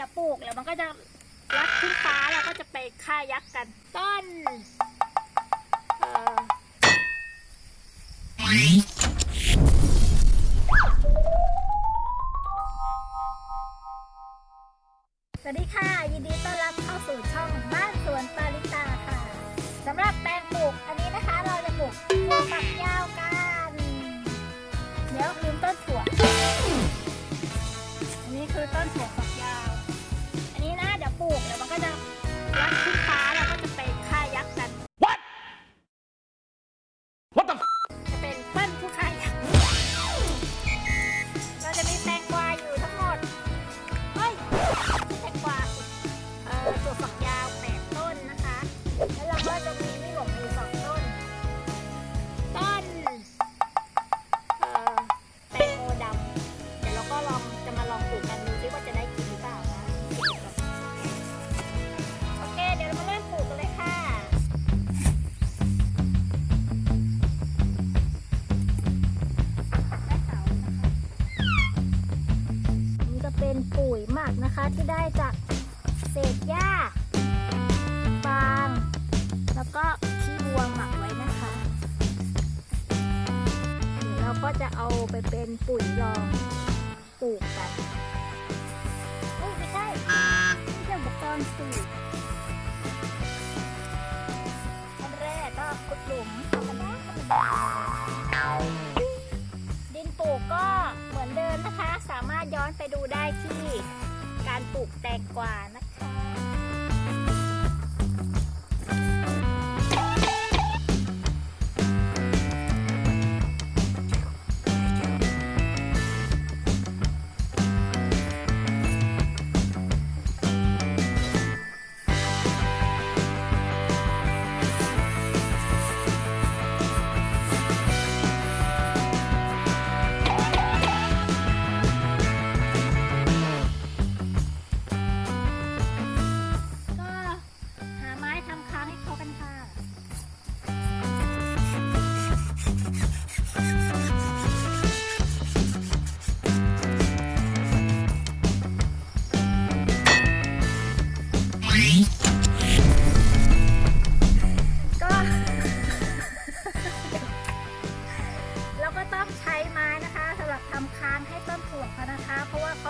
ดี๋ยวปลูกแล้วมันก็จะรัดขึ้นฟ้าแล้วก็จะไปฆ่ายักษ์กัน ต้นเอ่อสวัสดีค่ะ ยินดีต้อนรับเข้าสู่ช่องบ้านสวนปาริตาค่ะสำหรับแปลงปลูกอันนี้นะคะเราจะปลูกถั่วฝักยาวกัน เดี๋ยวลืมต้นถั่ว อันนี้คือต้นถั่วฝั เราจะมีแตงกวาอยู่ทั้งหมด เฮ้ยแตงกวาสิเอ่อตัวฝักยาวแปดต้นนะคะแล้ว เป็นปุ๋ยหมักนะคะที่ได้จากเศษหญ้าฟาง แล้วก็ขี้วัวหมักไว้นะคะเดี๋ยวเราก็จะเอาไปเป็นปุ๋ยรองปลูกกันเอ้ยไม่ใช่ไม่ใช่อุปกรณ์ป ไปดูได้ที่การปลูกแตงกวานะคะ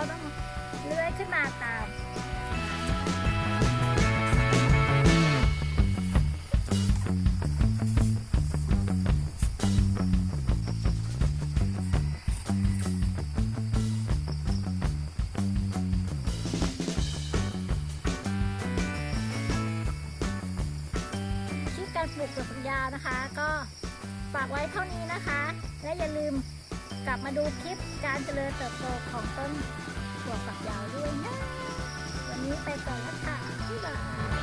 เพราะว่าเขาต้องเลื้อยขึ้นมาตามคลิปการปลูกถั่วฝักยาวนะคะ ก็ฝากไว้เท่านี้นะคะ และอย่าลืมกลับมาดูคลิปการเจริญเติบโตของต้น ถั่วฝักยาวด้วยนะ วันนี้ไปก่อนแล้วค่ะบ๊ายบาย